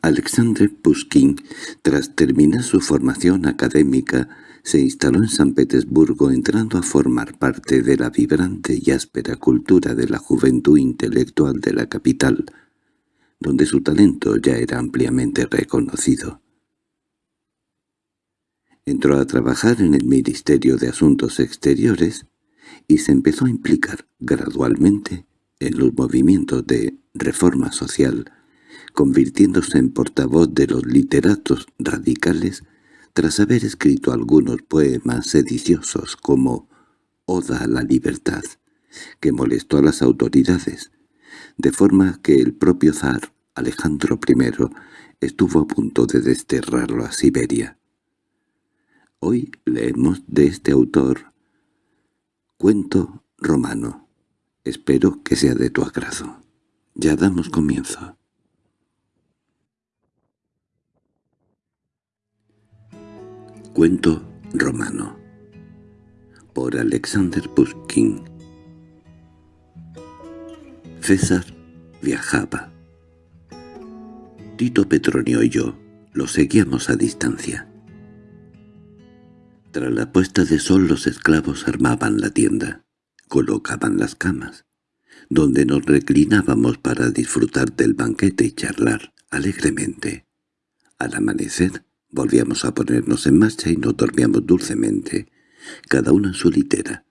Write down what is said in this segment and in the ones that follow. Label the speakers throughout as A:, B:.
A: Alexandre Pushkin, tras terminar su formación académica, se instaló en San Petersburgo entrando a formar parte de la vibrante y áspera cultura de la juventud intelectual de la capital, donde su talento ya era ampliamente reconocido. Entró a trabajar en el Ministerio de Asuntos Exteriores y se empezó a implicar gradualmente en los movimientos de reforma social, convirtiéndose en portavoz de los literatos radicales tras haber escrito algunos poemas sediciosos como Oda a la libertad, que molestó a las autoridades, de forma que el propio zar Alejandro I estuvo a punto de desterrarlo a Siberia. Hoy leemos de este autor Cuento romano. Espero que sea de tu agrado. Ya damos comienzo. Cuento romano por Alexander Pushkin César viajaba. Tito Petronio y yo lo seguíamos a distancia. Tras la puesta de sol los esclavos armaban la tienda, colocaban las camas, donde nos reclinábamos para disfrutar del banquete y charlar alegremente. Al amanecer volvíamos a ponernos en marcha y nos dormíamos dulcemente, cada uno en su litera,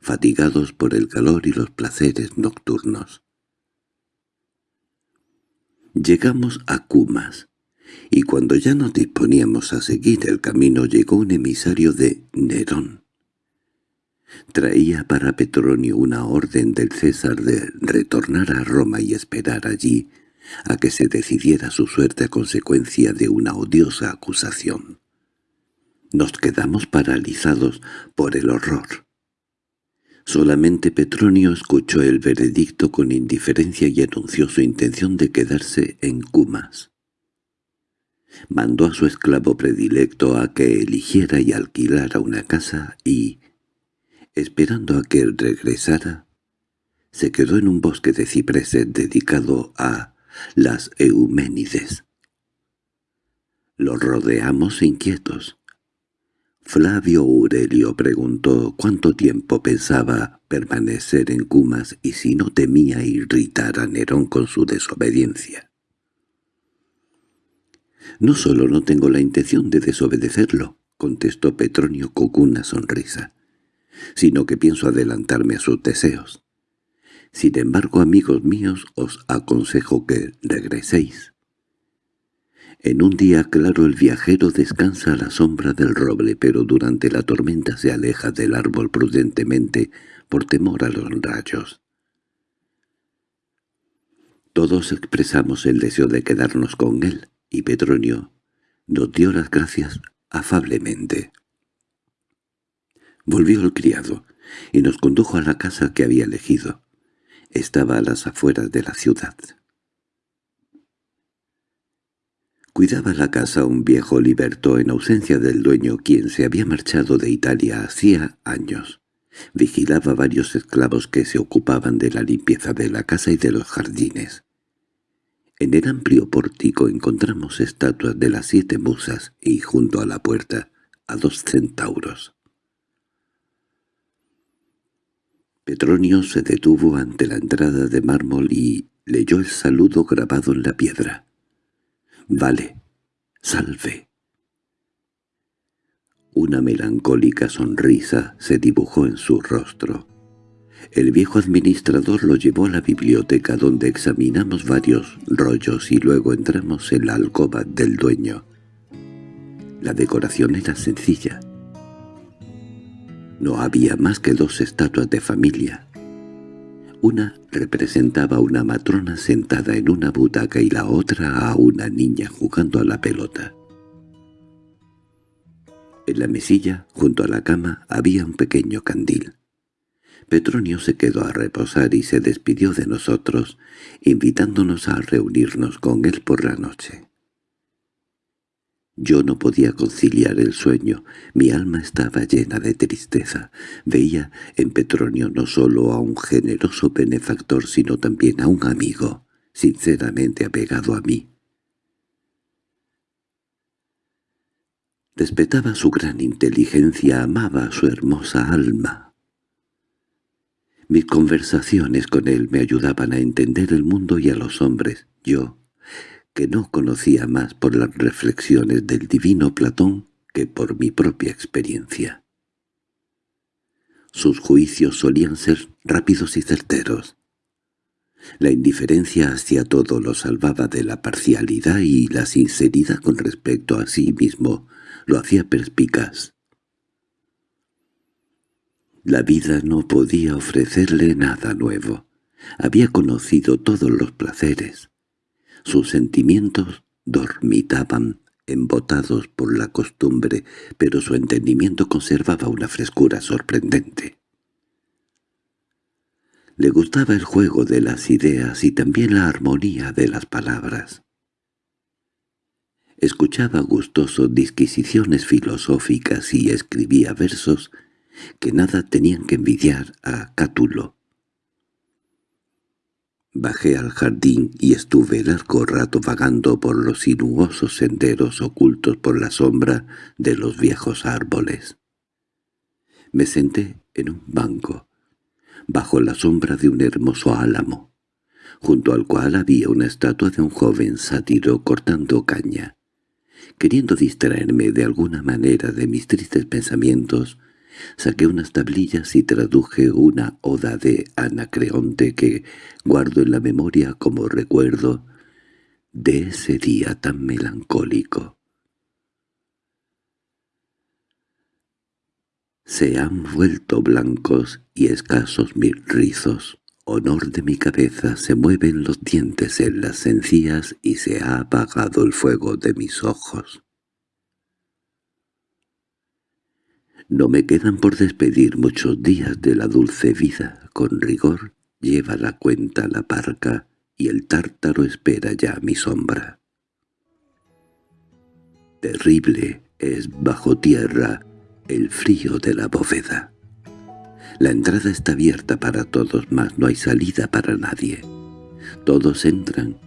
A: fatigados por el calor y los placeres nocturnos. Llegamos a Cumas, y cuando ya nos disponíamos a seguir el camino llegó un emisario de Nerón. Traía para Petronio una orden del César de retornar a Roma y esperar allí a que se decidiera su suerte a consecuencia de una odiosa acusación. Nos quedamos paralizados por el horror. Solamente Petronio escuchó el veredicto con indiferencia y anunció su intención de quedarse en Cumas mandó a su esclavo predilecto a que eligiera y alquilara una casa y, esperando a que él regresara, se quedó en un bosque de cipreses dedicado a las Euménides. Los rodeamos inquietos. Flavio Aurelio preguntó cuánto tiempo pensaba permanecer en Cumas y si no temía irritar a Nerón con su desobediencia. «No solo no tengo la intención de desobedecerlo», contestó Petronio con una sonrisa, «sino que pienso adelantarme a sus deseos. Sin embargo, amigos míos, os aconsejo que regreséis». En un día claro el viajero descansa a la sombra del roble, pero durante la tormenta se aleja del árbol prudentemente por temor a los rayos. Todos expresamos el deseo de quedarnos con él, y Petronio nos dio las gracias afablemente. Volvió el criado y nos condujo a la casa que había elegido. Estaba a las afueras de la ciudad. Cuidaba la casa un viejo liberto en ausencia del dueño quien se había marchado de Italia hacía años. Vigilaba varios esclavos que se ocupaban de la limpieza de la casa y de los jardines. En el amplio pórtico encontramos estatuas de las siete musas y, junto a la puerta, a dos centauros. Petronio se detuvo ante la entrada de mármol y leyó el saludo grabado en la piedra. «Vale, salve». Una melancólica sonrisa se dibujó en su rostro. El viejo administrador lo llevó a la biblioteca donde examinamos varios rollos y luego entramos en la alcoba del dueño. La decoración era sencilla. No había más que dos estatuas de familia. Una representaba a una matrona sentada en una butaca y la otra a una niña jugando a la pelota. En la mesilla, junto a la cama, había un pequeño candil. Petronio se quedó a reposar y se despidió de nosotros, invitándonos a reunirnos con él por la noche. Yo no podía conciliar el sueño, mi alma estaba llena de tristeza. Veía en Petronio no solo a un generoso benefactor, sino también a un amigo, sinceramente apegado a mí. Respetaba su gran inteligencia, amaba su hermosa alma. Mis conversaciones con él me ayudaban a entender el mundo y a los hombres. Yo que no conocía más por las reflexiones del divino Platón que por mi propia experiencia. Sus juicios solían ser rápidos y certeros. La indiferencia hacia todo lo salvaba de la parcialidad y la sinceridad con respecto a sí mismo lo hacía perspicaz. La vida no podía ofrecerle nada nuevo. Había conocido todos los placeres. Sus sentimientos dormitaban, embotados por la costumbre, pero su entendimiento conservaba una frescura sorprendente. Le gustaba el juego de las ideas y también la armonía de las palabras. Escuchaba gustoso disquisiciones filosóficas y escribía versos que nada tenían que envidiar a Cátulo. Bajé al jardín y estuve largo rato vagando por los sinuosos senderos ocultos por la sombra de los viejos árboles. Me senté en un banco, bajo la sombra de un hermoso álamo, junto al cual había una estatua de un joven sátiro cortando caña. Queriendo distraerme de alguna manera de mis tristes pensamientos, saqué unas tablillas y traduje una oda de Anacreonte que guardo en la memoria como recuerdo de ese día tan melancólico. Se han vuelto blancos y escasos mis rizos, honor de mi cabeza, se mueven los dientes en las encías y se ha apagado el fuego de mis ojos. No me quedan por despedir muchos días de la dulce vida, con rigor lleva la cuenta la parca y el tártaro espera ya mi sombra. Terrible es bajo tierra el frío de la bóveda. La entrada está abierta para todos, mas no hay salida para nadie. Todos entran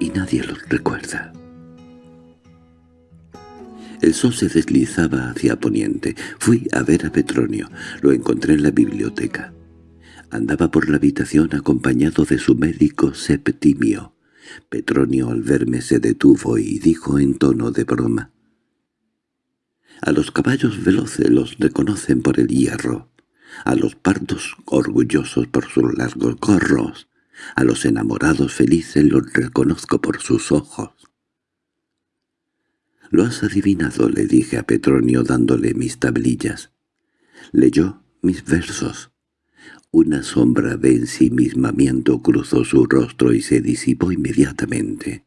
A: y nadie los recuerda. El sol se deslizaba hacia poniente. Fui a ver a Petronio. Lo encontré en la biblioteca. Andaba por la habitación acompañado de su médico Septimio. Petronio al verme se detuvo y dijo en tono de broma. «A los caballos veloces los reconocen por el hierro a los pardos orgullosos por sus largos gorros, a los enamorados felices los reconozco por sus ojos. —Lo has adivinado —le dije a Petronio dándole mis tablillas. Leyó mis versos. Una sombra de ensimismamiento cruzó su rostro y se disipó inmediatamente.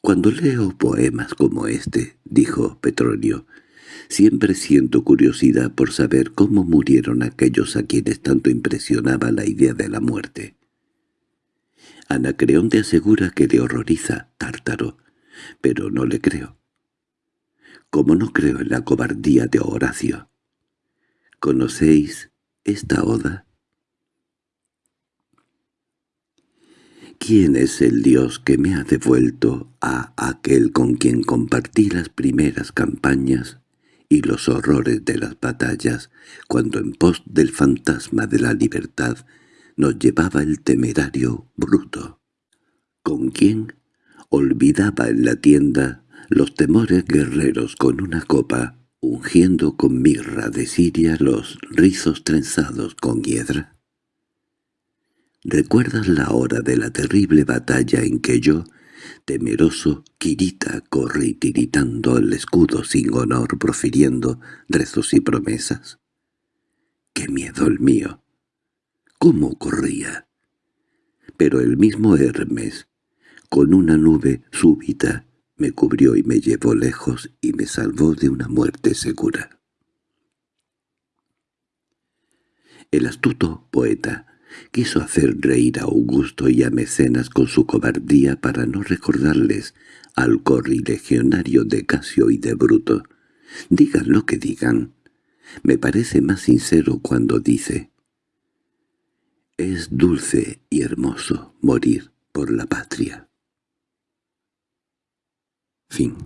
A: —Cuando leo poemas como este —dijo Petronio—, Siempre siento curiosidad por saber cómo murieron aquellos a quienes tanto impresionaba la idea de la muerte. Anacreonte asegura que le horroriza Tártaro, pero no le creo. Como no creo en la cobardía de Horacio. ¿Conocéis esta oda? ¿Quién es el dios que me ha devuelto a aquel con quien compartí las primeras campañas y los horrores de las batallas, cuando en pos del fantasma de la libertad nos llevaba el temerario bruto. ¿Con quién? Olvidaba en la tienda los temores guerreros con una copa, ungiendo con mirra de Siria los rizos trenzados con hiedra. ¿Recuerdas la hora de la terrible batalla en que yo, Temeroso, Kirita corre tiritando el escudo sin honor, profiriendo rezos y promesas. ¡Qué miedo el mío! ¿Cómo corría? Pero el mismo Hermes, con una nube súbita, me cubrió y me llevó lejos y me salvó de una muerte segura. El astuto poeta Quiso hacer reír a Augusto y a Mecenas con su cobardía para no recordarles al corrilegionario de Casio y de Bruto. Digan lo que digan. Me parece más sincero cuando dice «Es dulce y hermoso morir por la patria». Fin.